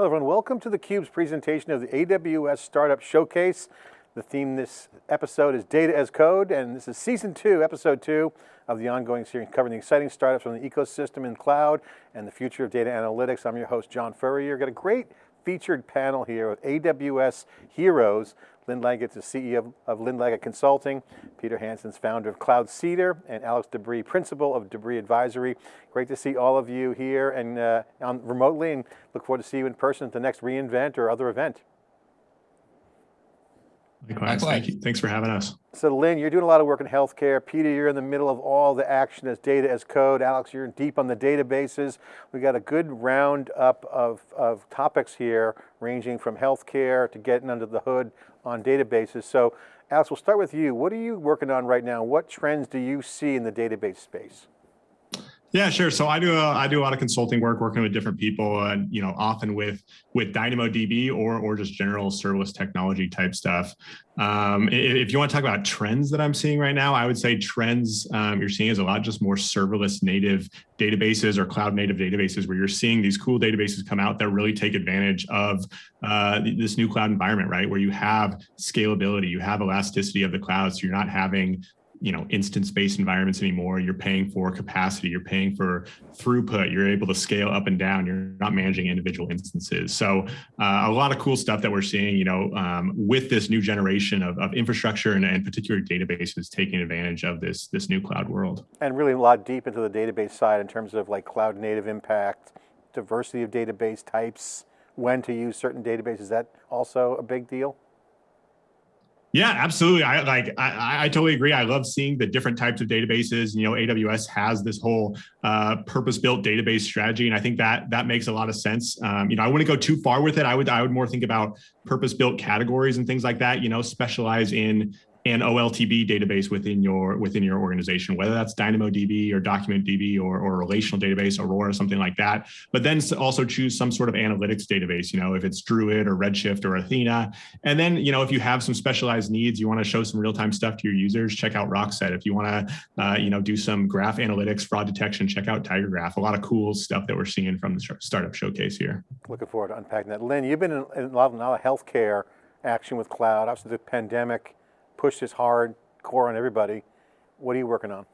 Hello everyone, welcome to theCUBE's presentation of the AWS Startup Showcase. The theme this episode is Data as Code, and this is season two, episode two of the ongoing series covering the exciting startups from the ecosystem in cloud and the future of data analytics. I'm your host, John Furrier. Got a great featured panel here with AWS heroes. Lynn Langit is CEO of Lynn Langit Consulting, Peter Hanson's founder of Cloud Cedar, and Alex DeBrie, principal of DeBrie Advisory. Great to see all of you here and uh, on, remotely and look forward to see you in person at the next reInvent or other event. Likewise, thank you. Thanks for having us. So Lynn, you're doing a lot of work in healthcare. Peter, you're in the middle of all the action as data as code. Alex, you're deep on the databases. We got a good roundup of, of topics here, ranging from healthcare to getting under the hood on databases. So Alex, we'll start with you. What are you working on right now? What trends do you see in the database space? Yeah, sure. So I do a, I do a lot of consulting work, working with different people, and you know, often with with DynamoDB or or just general serverless technology type stuff. Um, if you want to talk about trends that I'm seeing right now, I would say trends um, you're seeing is a lot just more serverless native databases or cloud native databases, where you're seeing these cool databases come out that really take advantage of uh, this new cloud environment, right? Where you have scalability, you have elasticity of the cloud, so you're not having you know instance-based environments anymore. You're paying for capacity, you're paying for throughput, you're able to scale up and down, you're not managing individual instances. So uh, a lot of cool stuff that we're seeing, you know, um, with this new generation of, of infrastructure and, and particular databases taking advantage of this, this new cloud world. And really a lot deep into the database side in terms of like cloud native impact, diversity of database types, when to use certain databases, is that also a big deal? Yeah, absolutely. I like. I, I totally agree. I love seeing the different types of databases. You know, AWS has this whole uh, purpose-built database strategy, and I think that that makes a lot of sense. Um, you know, I wouldn't go too far with it. I would I would more think about purpose-built categories and things like that. You know, specialize in an OLTP database within your within your organization, whether that's DynamoDB or DocumentDB or, or relational database, Aurora, something like that. But then also choose some sort of analytics database, you know, if it's Druid or Redshift or Athena. And then, you know, if you have some specialized needs, you want to show some real-time stuff to your users, check out Rockset. If you want to, uh, you know, do some graph analytics, fraud detection, check out TigerGraph. A lot of cool stuff that we're seeing from the startup showcase here. Looking forward to unpacking that. Lynn, you've been in, in a lot of healthcare action with cloud. Obviously the pandemic push this hard core on everybody. What are you working on?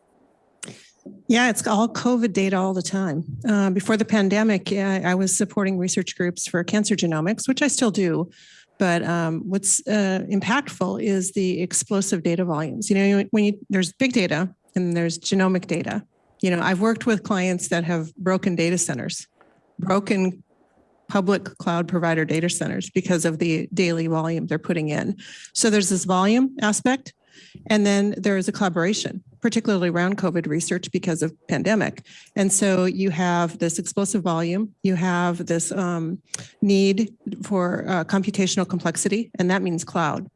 Yeah, it's all COVID data all the time. Uh, before the pandemic, yeah, I was supporting research groups for cancer genomics, which I still do. But um, what's uh, impactful is the explosive data volumes. You know, when you, there's big data and there's genomic data. You know, I've worked with clients that have broken data centers, broken public cloud provider data centers because of the daily volume they're putting in. So there's this volume aspect, and then there is a collaboration, particularly around COVID research because of pandemic. And so you have this explosive volume, you have this um, need for uh, computational complexity, and that means cloud.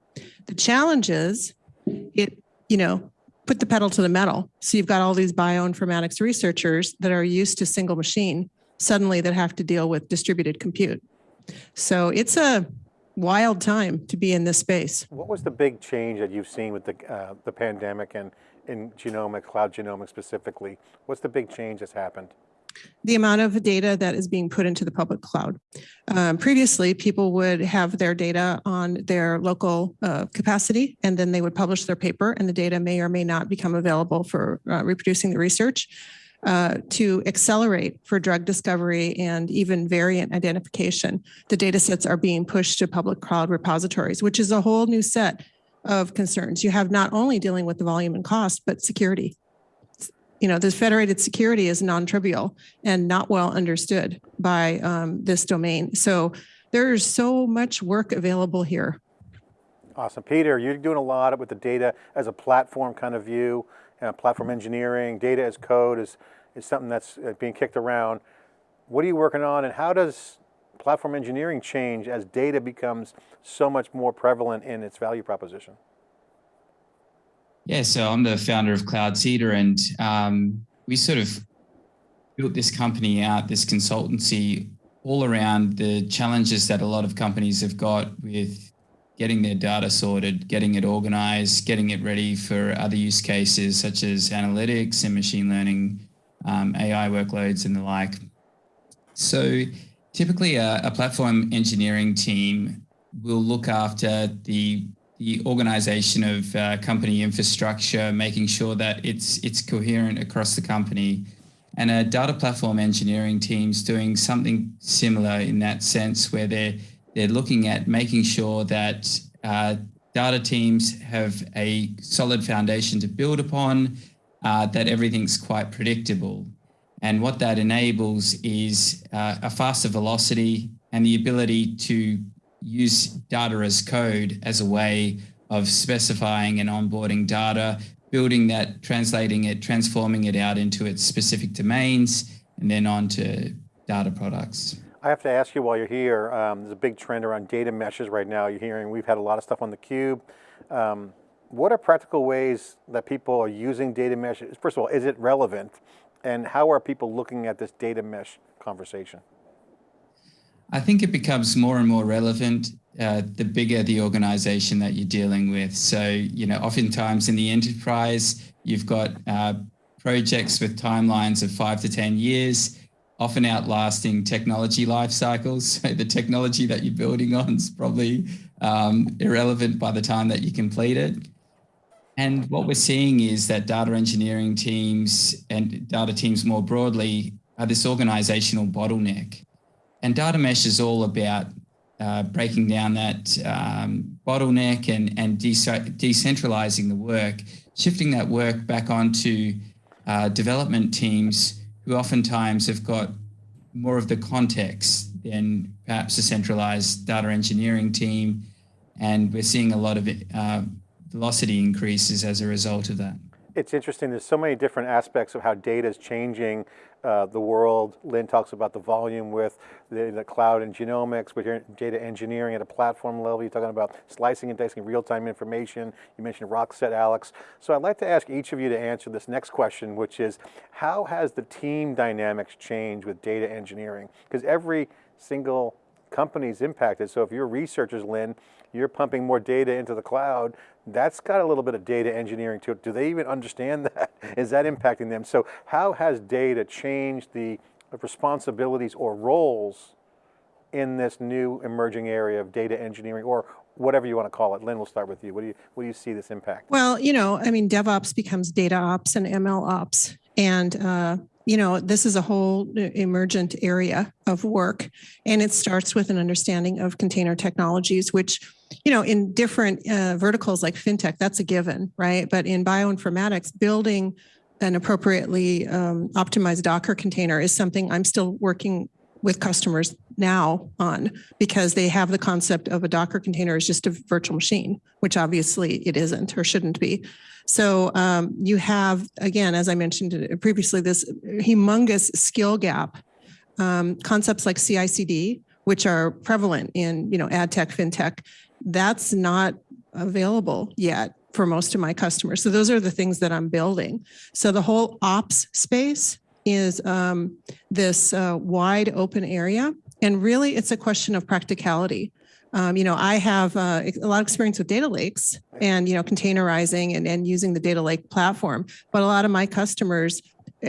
The challenge is it, you know, put the pedal to the metal. So you've got all these bioinformatics researchers that are used to single machine suddenly that have to deal with distributed compute. So it's a wild time to be in this space. What was the big change that you've seen with the, uh, the pandemic and in genomics, cloud genomics specifically? What's the big change that's happened? The amount of data that is being put into the public cloud. Um, previously, people would have their data on their local uh, capacity, and then they would publish their paper, and the data may or may not become available for uh, reproducing the research uh, to accelerate for drug discovery and even variant identification. The data sets are being pushed to public cloud repositories, which is a whole new set of concerns. You have not only dealing with the volume and cost, but security. You know, this federated security is non-trivial and not well understood by um, this domain. So there's so much work available here. Awesome. Peter, you're doing a lot with the data as a platform kind of view uh, platform engineering, data as code is, is something that's uh, being kicked around. What are you working on and how does platform engineering change as data becomes so much more prevalent in its value proposition? Yeah, so I'm the founder of CloudCedar and um, we sort of built this company out, this consultancy all around the challenges that a lot of companies have got with getting their data sorted, getting it organized, getting it ready for other use cases such as analytics and machine learning, um, AI workloads and the like. So typically a, a, platform engineering team will look after the the organization of uh, company infrastructure, making sure that it's it's coherent across the company. And a data platform engineering team's doing something similar in that sense, where they're they're looking at making sure that uh, data teams have a solid foundation to build upon, uh, that everything's quite predictable. And what that enables is uh, a faster velocity and the ability to use data as code as a way of specifying and onboarding data, building that, translating it, transforming it out into its specific domains, and then on to data products. I have to ask you while you're here, um, there's a big trend around data meshes right now. You're hearing, we've had a lot of stuff on theCUBE. Um, what are practical ways that people are using data meshes? First of all, is it relevant? And how are people looking at this data mesh conversation? I think it becomes more and more relevant uh, the bigger the organization that you're dealing with. So, you know, oftentimes in the enterprise, you've got uh, projects with timelines of five to 10 years, often outlasting technology life cycles. So the technology that you're building on is probably um, irrelevant by the time that you complete it. And what we're seeing is that data engineering teams and data teams more broadly are this organizational bottleneck. And data mesh is all about uh, breaking down that um, bottleneck and, and de decentralizing the work, shifting that work back onto uh, development teams who oftentimes have got more of the context than perhaps a centralized data engineering team. And we're seeing a lot of uh, velocity increases as a result of that. It's interesting, there's so many different aspects of how data is changing uh, the world. Lynn talks about the volume with the, the, cloud and genomics, with your data engineering at a platform level. You're talking about slicing and dicing real-time information. You mentioned Rockset, Alex. So I'd like to ask each of you to answer this next question, which is, how has the team dynamics changed with data engineering? Because every single company is impacted. So if you're researchers, Lynn, you're pumping more data into the cloud, that's got a little bit of data engineering to it. Do they even understand that? Is that impacting them? So how has data changed the responsibilities or roles in this new emerging area of data engineering or whatever you want to call it. Lynn, we'll start with you. What do you, what do you see this impact? Well, you know, I mean, DevOps becomes data ops and ML ops. And uh, you know, this is a whole emergent area of work, and it starts with an understanding of container technologies, which, you know, in different uh, verticals like fintech, that's a given, right? But in bioinformatics, building an appropriately um, optimized Docker container is something I'm still working with customers now on because they have the concept of a Docker container as just a virtual machine, which obviously it isn't or shouldn't be. So um, you have, again, as I mentioned previously, this humongous skill gap. Um, concepts like CI/CD, which are prevalent in you know ad tech, fintech, that's not available yet for most of my customers. So those are the things that I'm building. So the whole ops space is um, this uh, wide open area. And really, it's a question of practicality. Um, you know, I have uh, a lot of experience with data lakes and, you know, containerizing and, and using the data lake platform. But a lot of my customers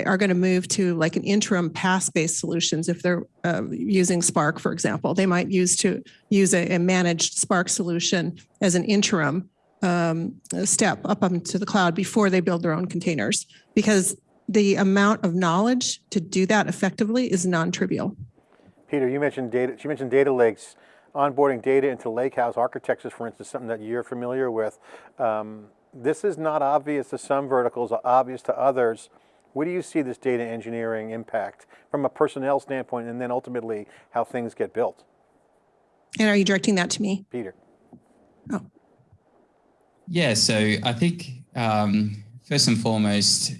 are going to move to like an interim PaaS-based solutions if they're uh, using Spark, for example. They might use to use a, a managed Spark solution as an interim um, step up into the cloud before they build their own containers because the amount of knowledge to do that effectively is non-trivial. Peter, you mentioned data, you mentioned data lakes, onboarding data into lakehouse architectures, for instance, something that you're familiar with. Um, this is not obvious to some verticals, obvious to others. Where do you see this data engineering impact from a personnel standpoint and then ultimately how things get built? And are you directing that to me? Peter. Oh. Yeah, so I think um, first and foremost,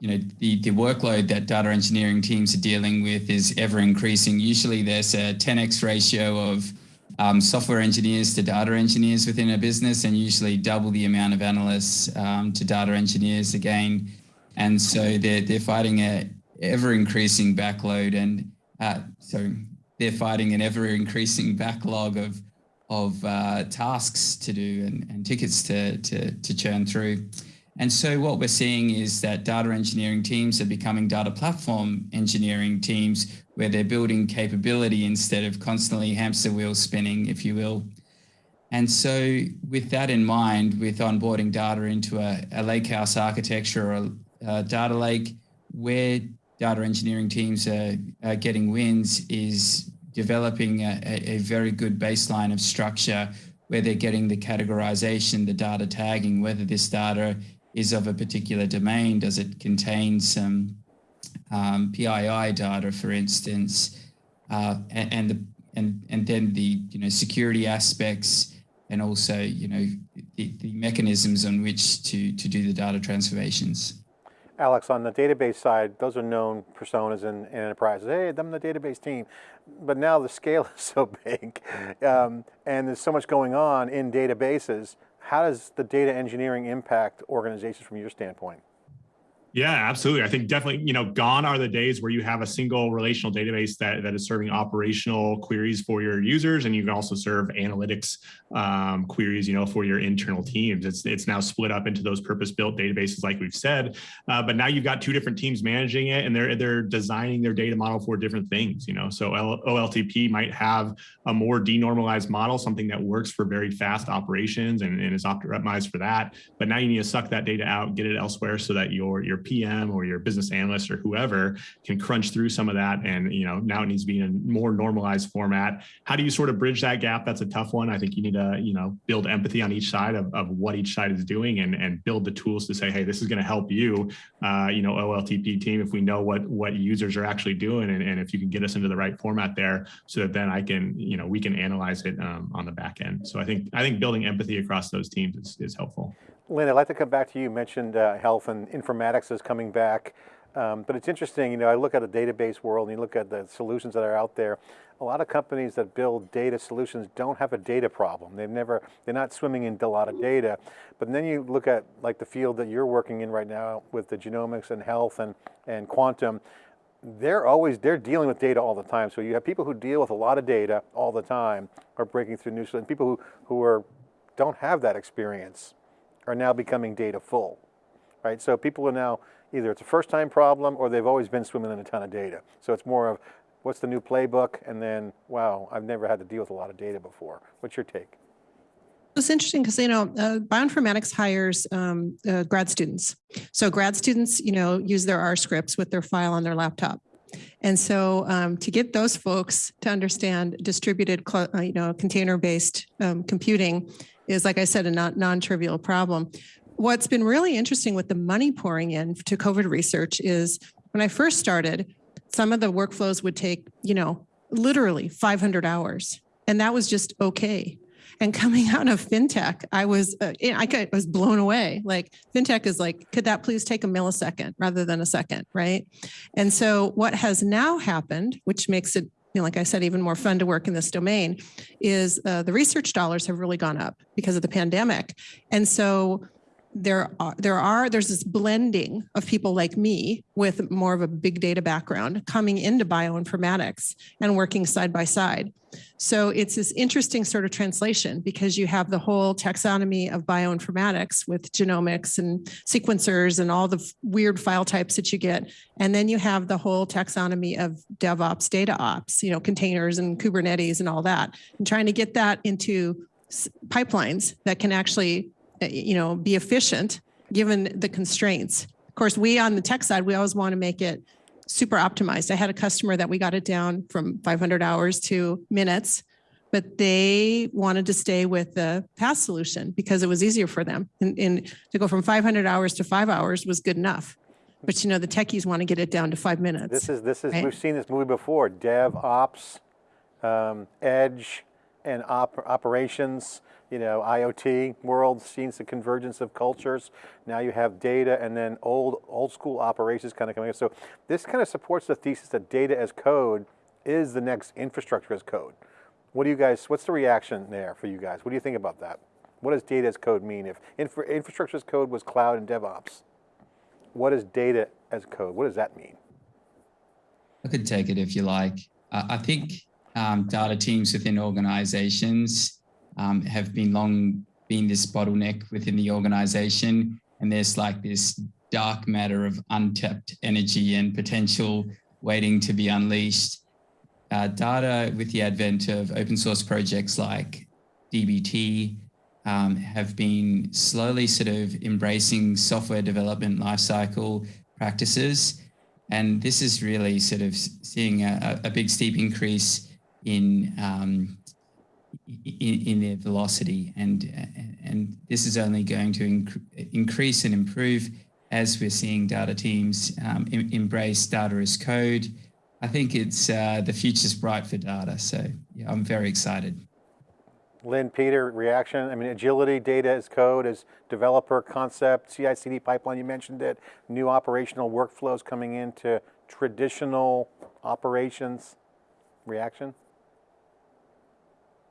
you know, the, the workload that data engineering teams are dealing with is ever increasing. Usually there's a 10x ratio of um, software engineers to data engineers within a business and usually double the amount of analysts um, to data engineers again. And so they're, they're fighting a ever increasing backload and uh, so they're fighting an ever increasing backlog of of uh, tasks to do and, and tickets to, to, to churn through. And so what we're seeing is that data engineering teams are becoming data platform engineering teams where they're building capability instead of constantly hamster wheel spinning, if you will. And so with that in mind, with onboarding data into a, a lakehouse architecture or a, a, data lake, where data engineering teams are, are getting wins is developing a, a, very good baseline of structure where they're getting the categorization, the data tagging, whether this data is of a particular domain, does it contain some um, PII data, for instance, uh, and, and, the and and then the you know security aspects and also you know the, the mechanisms on which to to do the data transformations. Alex, on the database side, those are known personas in, in enterprises. Hey, I'm the database team. But now the scale is so big um, and there's so much going on in databases. How does the data engineering impact organizations from your standpoint? Yeah, absolutely. I think definitely, you know, gone are the days where you have a single relational database that, that is serving operational queries for your users, and you can also serve analytics um, queries, you know, for your internal teams. It's it's now split up into those purpose-built databases, like we've said. Uh, but now you've got two different teams managing it, and they're they're designing their data model for different things. You know, so OLTP might have a more denormalized model, something that works for very fast operations and, and is optimized for that. But now you need to suck that data out, get it elsewhere, so that your your PM or your business analyst or whoever can crunch through some of that. And, you know, now it needs to be in a more normalized format. How do you sort of bridge that gap? That's a tough one. I think you need to, you know, build empathy on each side of, of what each side is doing and, and build the tools to say, hey, this is going to help you, uh, you know, OLTP team, if we know what, what users are actually doing and, and if you can get us into the right format there so that then I can, you know, we can analyze it um, on the back end. So I think, I think building empathy across those teams is, is helpful. Lynn, I'd like to come back to you. You mentioned uh, health and informatics is coming back. Um, but it's interesting, you know, I look at the database world and you look at the solutions that are out there. A lot of companies that build data solutions don't have a data problem. They've never, they're not swimming in a lot of data. But then you look at like the field that you're working in right now with the genomics and health and, and quantum, they're always, they're dealing with data all the time. So you have people who deal with a lot of data all the time are breaking through new, and people who, who are, don't have that experience are now becoming data full, right? So people are now, either it's a first time problem or they've always been swimming in a ton of data. So it's more of, what's the new playbook? And then, wow, I've never had to deal with a lot of data before. What's your take? It's interesting because you know uh, bioinformatics hires um, uh, grad students. So grad students, you know, use their R scripts with their file on their laptop. And so um, to get those folks to understand distributed, uh, you know, container-based um, computing is, like I said, a non-trivial problem. What's been really interesting with the money pouring in to COVID research is when I first started, some of the workflows would take, you know, literally 500 hours. And that was just okay. And coming out of fintech, I was uh, I was blown away. Like fintech is like, could that please take a millisecond rather than a second, right? And so what has now happened, which makes it know, like I said, even more fun to work in this domain, is uh, the research dollars have really gone up because of the pandemic. And so there are, there are, there's this blending of people like me with more of a big data background coming into bioinformatics and working side by side. So it's this interesting sort of translation because you have the whole taxonomy of bioinformatics with genomics and sequencers and all the weird file types that you get. And then you have the whole taxonomy of DevOps, data ops, you know, containers and Kubernetes and all that, and trying to get that into pipelines that can actually, you know, be efficient given the constraints. Of course, we on the tech side, we always want to make it super optimized. I had a customer that we got it down from 500 hours to minutes, but they wanted to stay with the PaaS solution because it was easier for them. And, and to go from 500 hours to five hours was good enough. But you know, the techies want to get it down to five minutes. This is, this is, right? we've seen this movie before, dev, ops, um, edge, and op operations you know, IoT world, seeing the convergence of cultures. Now you have data and then old, old school operations kind of coming in. So this kind of supports the thesis that data as code is the next infrastructure as code. What do you guys, what's the reaction there for you guys? What do you think about that? What does data as code mean? If infra, infrastructure as code was cloud and DevOps, what is data as code? What does that mean? I could take it if you like. Uh, I think um, data teams within organizations um, have been long been this bottleneck within the organization. And there's like this dark matter of untapped energy and potential waiting to be unleashed. uh, data with the advent of open source projects like DBT um, have been slowly sort of embracing software development lifecycle practices. And this is really sort of seeing a, a big steep increase in, um, in, in their velocity. And, and this is only going to inc increase and improve as we're seeing data teams um, em embrace data as code. I think it's uh, the future's bright for data. So yeah, I'm very excited. Lynn, Peter, reaction. I mean, agility, data as code, as developer concept, CI/CD pipeline. You mentioned it. New operational workflows coming into traditional operations. Reaction.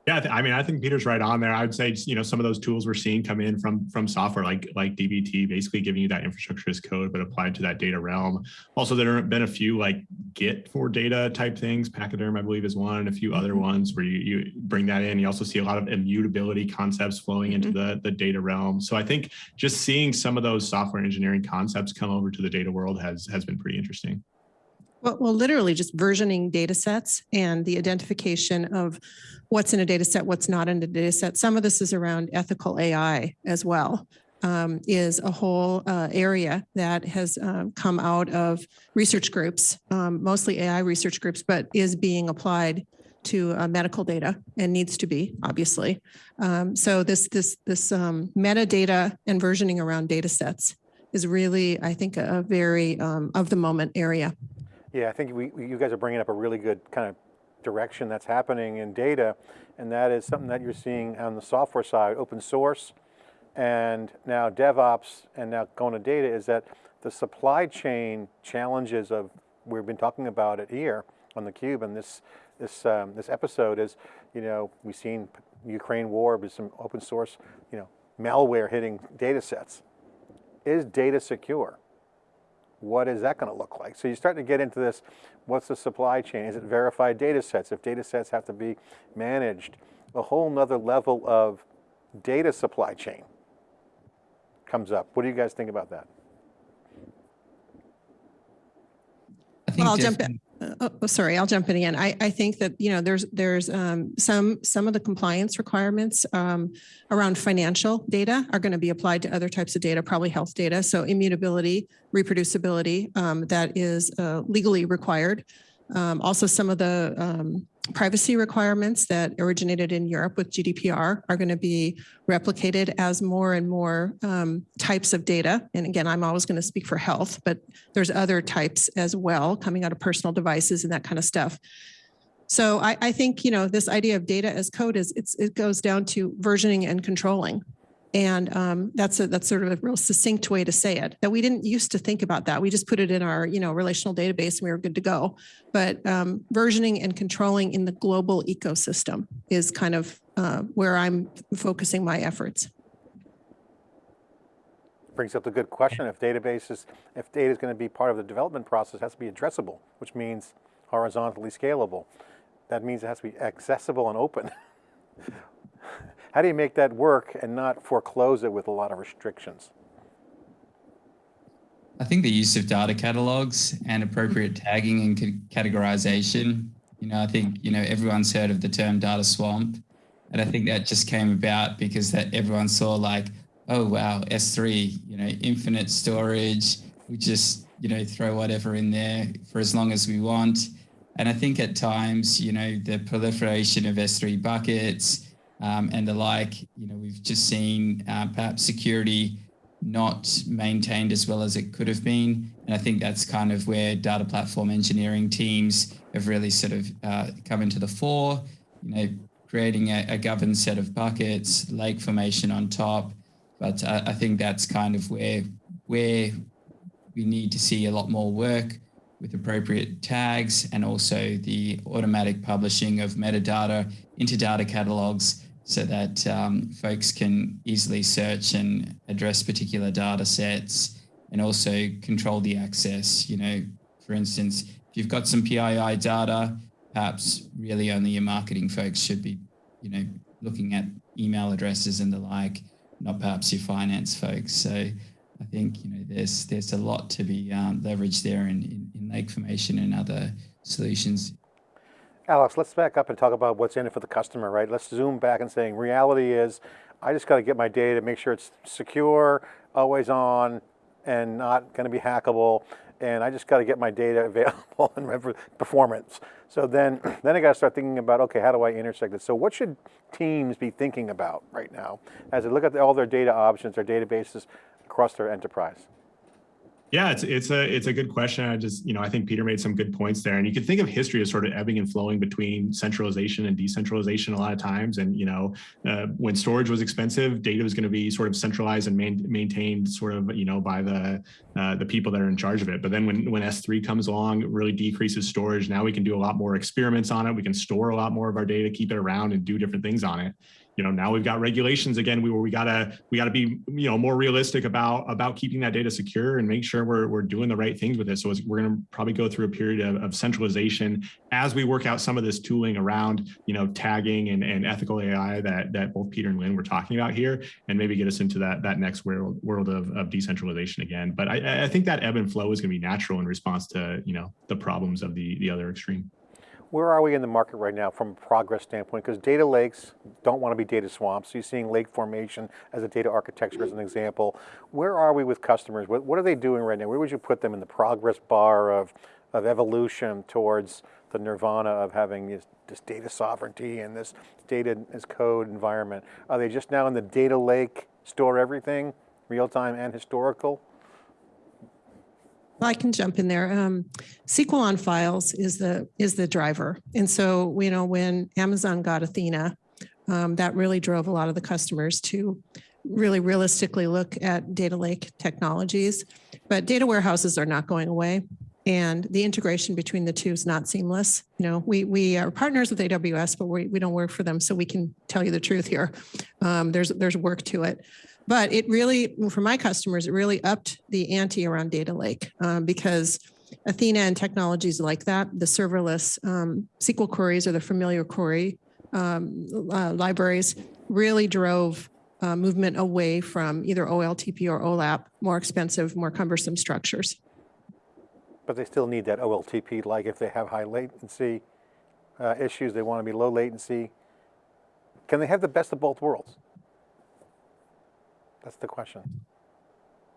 Yeah, I mean, I think Peter's right on there. I would say, you know, some of those tools we're seeing come in from from software like like DBT, basically giving you that infrastructure as code, but applied to that data realm. Also, there have been a few like Git for data type things. Pachyderm, I believe, is one, and a few other mm-hmm. ones where you you bring that in. You also see a lot of immutability concepts flowing into mm-hmm. the the data realm. So I think just seeing some of those software engineering concepts come over to the data world has has been pretty interesting. Well, well, literally just versioning data sets and the identification of what's in a data set, what's not in a data set. Some of this is around ethical AI as well, um, is a whole uh, area that has uh, come out of research groups, um, mostly AI research groups, but is being applied to uh, medical data and needs to be, obviously. Um, so this, this, this um, metadata and versioning around data sets is really, I think, a, very um, of the moment area. Yeah, I think we, you guys are bringing up a really good kind of direction that's happening in data, and that is something that you're seeing on the software side, open source, and now DevOps, and now going to data, is that the supply chain challenges of, we've been talking about it here on the Cube, and this, this, um, this episode is, you know, we've seen Ukraine war with some open source, you know, malware hitting data sets. Is data secure? What is that going to look like? So you're starting to get into this, what's the supply chain? Is it verified data sets? If data sets have to be managed, a whole nother level of data supply chain comes up. What do you guys think about that? Well, I'll jump in. Uh, oh, sorry, I'll jump in again. I, I think that, you know, there's there's um, some some of the compliance requirements um, around financial data are going to be applied to other types of data, probably health data. So immutability, reproducibility, um, that is uh, legally required. Um, also, some of the um, privacy requirements that originated in Europe with GDPR are going to be replicated as more and more um, types of data. And again, I'm always going to speak for health, but there's other types as well coming out of personal devices and that kind of stuff. So I, I think, you know, this idea of data as code is it goes down to versioning and controlling. And um, that's a, that's sort of a real succinct way to say it. That we didn't used to think about that. We just put it in our you know relational database and we were good to go. But um, versioning and controlling in the global ecosystem is kind of uh, where I'm focusing my efforts. Brings up the good question. If databases, if data is going to be part of the development process, has to be addressable, which means horizontally scalable. That means it has to be accessible and open. How do you make that work and not foreclose it with a lot of restrictions? I think the use of data catalogs and appropriate tagging and categorization. You know, I think, you know, everyone's heard of the term data swamp. And I think that just came about because that everyone saw like, oh, wow, S3, you know, infinite storage. We just, you know, throw whatever in there for as long as we want. And I think at times, you know, the proliferation of S3 buckets, um, and the like. You know, we've just seen uh, perhaps security not maintained as well as it could have been. And I think that's kind of where data platform engineering teams have really sort of uh, come into the fore, you know, creating a, a, governed set of buckets, lake formation on top. But uh, I think that's kind of where, where we need to see a lot more work with appropriate tags and also the automatic publishing of metadata into data catalogs so that um, folks can easily search and address particular data sets and also control the access. You know, for instance, if you've got some PII data, perhaps really only your marketing folks should be, you know, looking at email addresses and the like, not perhaps your finance folks. So I think, you know, there's there's a lot to be um, leveraged there in, in, in lake formation and other solutions Alex, let's back up and talk about what's in it for the customer, right? Let's zoom back and saying reality is I just got to get my data, make sure it's secure, always on, and not going to be hackable. And I just got to get my data available and performance. So then, then I got to start thinking about okay, how do I intersect it? So what should teams be thinking about right now as they look at all their data options, their databases across their enterprise? Yeah, it's it's a it's a good question. I just you know I think Peter made some good points there, and you can think of history as sort of ebbing and flowing between centralization and decentralization a lot of times. And you know uh, when storage was expensive, data was going to be sort of centralized and main, maintained sort of you know by the uh, the people that are in charge of it. But then when when S3 comes along, it really decreases storage. Now we can do a lot more experiments on it. We can store a lot more of our data, keep it around, and do different things on it you know now we've got regulations again we where we gotta we gotta be you know more realistic about about keeping that data secure and make sure we're, we're doing the right things with it. So we're going to probably go through a period of, of centralization as we work out some of this tooling around you know tagging and, and ethical ai that that both peter and lynn were talking about here and maybe get us into that that next world world of, of decentralization again. But i i think that ebb and flow is going to be natural in response to you know the problems of the the other extreme Where are we in the market right now from a progress standpoint? Because data lakes don't want to be data swamps. So You're seeing lake formation as a data architecture as an example. Where are we with customers? What, what are they doing right now? Where would you put them in the progress bar of, of evolution towards the nirvana of having this, this data sovereignty and this data as code environment? Are they just now in the data lake, store everything, real time and historical? I can jump in there. Um, SQL on files is the is the driver, and so you know when Amazon got Athena, um, that really drove a lot of the customers to really realistically look at data lake technologies. But data warehouses are not going away, and the integration between the two is not seamless. You know, we we are partners with AWS, but we we don't work for them, so we can tell you the truth here. Um, there's there's work to it. But it really, for my customers, it really upped the ante around data lake um, because Athena and technologies like that, the serverless um, SQL queries or the familiar query um, uh, libraries really drove uh, movement away from either OLTP or OLAP, more expensive, more cumbersome structures. But they still need that OLTP, like if they have high latency uh, issues, they want to be low latency. Can they have the best of both worlds? That's the question.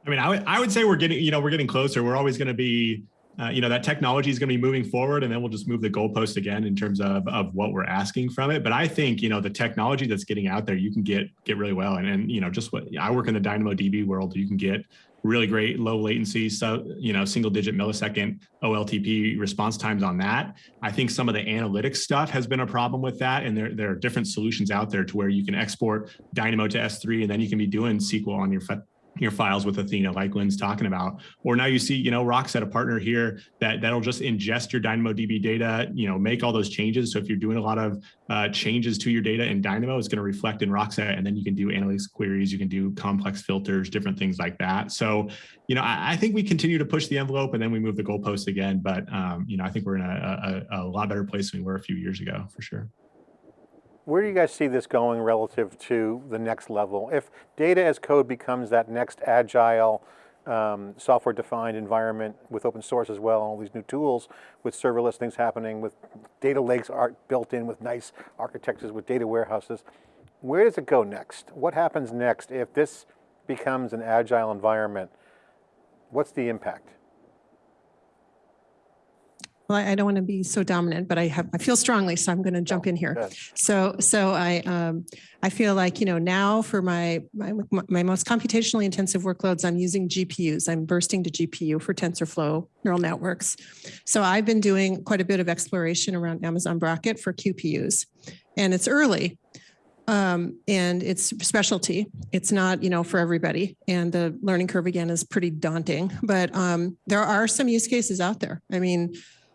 I mean, I would I would say we're getting you know we're getting closer. We're always going to be uh, you know that technology is going to be moving forward, and then we'll just move the goalpost again in terms of of what we're asking from it. But I think you know the technology that's getting out there, you can get get really well, and and you know just what I work in the DynamoDB world, you can get really great low latency, so you know single digit millisecond OLTP response times on that. I think some of the analytics stuff has been a problem with that, and there there are different solutions out there to where you can export Dynamo to S3, and then you can be doing SQL on your your files with Athena, like Lynn's talking about. Or now you see, you know, Rockset, a partner here that that'll just ingest your DynamoDB data, you know, make all those changes. So if you're doing a lot of uh, changes to your data in Dynamo, it's going to reflect in Rockset, and then you can do analytics queries, you can do complex filters, different things like that. So, you know, I, I think we continue to push the envelope, and then we move the goalposts again. But um, you know, I think we're in a, a, a lot better place than we were a few years ago, for sure. Where do you guys see this going relative to the next level? If data as code becomes that next agile, um, software defined environment with open source as well, all these new tools with serverless things happening, with data lakes are built in with nice architectures, with data warehouses, where does it go next? What happens next if this becomes an agile environment? What's the impact? Well, I I don't want to be so dominant, but I have, I feel strongly, so I'm going to jump in here. Good. So, so I, um, I feel like, you know, now for my, my, my most computationally intensive workloads, I'm using GPUs. I'm bursting to GPU for TensorFlow neural networks. So I've been doing quite a bit of exploration around Amazon Braket for QPUs and it's early. Um, and it's specialty. It's not, you know, for everybody. And the learning curve again is pretty daunting, but, um, there are some use cases out there. I mean,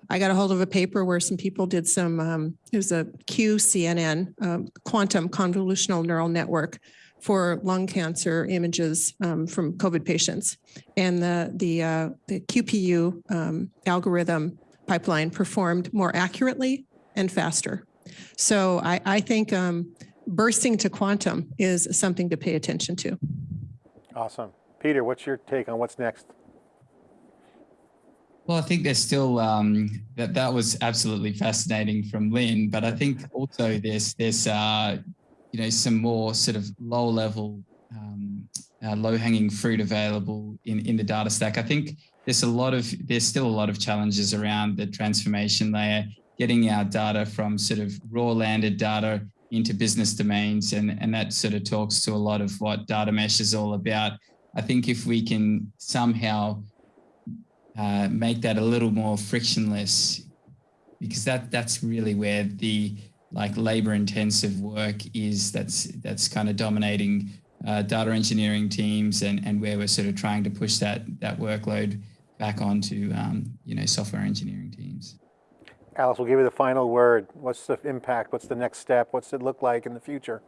I got a hold of a paper where some people did some, um, it was a QCNN, um, quantum convolutional neural network for lung cancer images um, from COVID patients. And the, the, uh, the QPU um, algorithm pipeline performed more accurately and faster. So I, I think um, bursting to quantum is something to pay attention to. Awesome. Peter, what's your take on what's next? Well, I think there's still um, that that was absolutely fascinating from Lynn, but I think also there's there's uh, you know some more sort of low level, um, uh, low hanging fruit available in in the data stack. I think there's a lot of there's still a lot of challenges around the transformation layer, getting our data from sort of raw landed data into business domains, and and that sort of talks to a lot of what data mesh is all about. I think if we can somehow uh, make that a little more frictionless because that that's really where the like labor intensive work is that's that's kind of dominating uh, data engineering teams and and where we're sort of trying to push that that workload back onto um, you know software engineering teams Alex, we'll give you the final word. What's the impact? What's the next step? What's it look like in the future?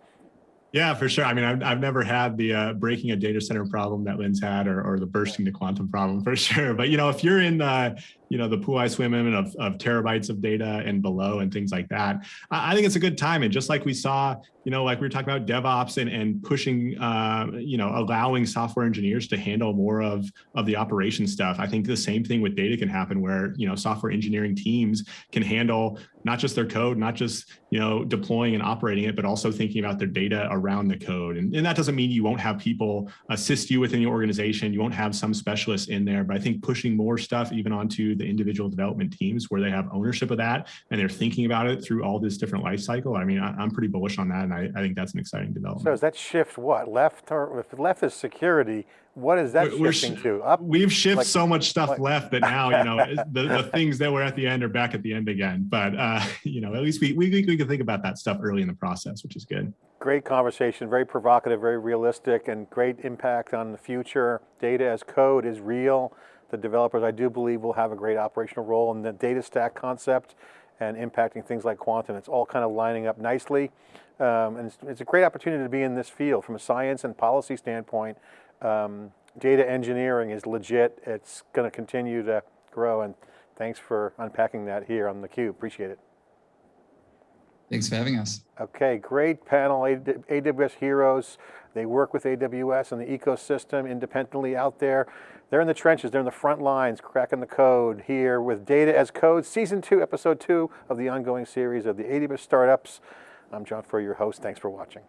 Yeah, for sure. I mean, I've, I've never had the uh, breaking a data center problem that Lynn's had or, or the bursting to quantum problem for sure. But, you know, if you're in the, you know, the pool I swim in of, of terabytes of data and below and things like that, I, I think it's a good time. And just like we saw, you know, like we were talking about DevOps and, and pushing, uh, you know, allowing software engineers to handle more of, of the operation stuff. I think the same thing with data can happen where, you know, software engineering teams can handle not just their code, not just, you know, deploying and operating it, but also thinking about their data around the code. And, and that doesn't mean you won't have people assist you within the organization. You won't have some specialists in there, but I think pushing more stuff even onto the individual development teams where they have ownership of that and they're thinking about it through all this different life cycle. I mean, I, am pretty bullish on that. And I, I, think that's an exciting development. So does that shift what? Left or if left is security, what is that we're, shifting to? Up? We've shifted like, so much stuff like, left that now, you know, the, the things that were at the end are back at the end again. But, uh, you know, at least we, we, we can think about that stuff early in the process, which is good. Great conversation, very provocative, very realistic, and great impact on the future. Data as code is real. The developers, I do believe, will have a great operational role in the data stack concept and impacting things like quantum. It's all kind of lining up nicely. Um, and it's, it's, a great opportunity to be in this field from a science and policy standpoint. Um, data engineering is legit. It's going to continue to grow. And thanks for unpacking that here on theCUBE. Appreciate it. Thanks for having us. Okay, great panel, AWS heroes. They work with AWS and the ecosystem independently out there. They're in the trenches, they're in the front lines, cracking the code here with Data as Code, Season 2, Episode 2 of the ongoing series of the AWS Startups. I'm John Furrier, your host. Thanks for watching.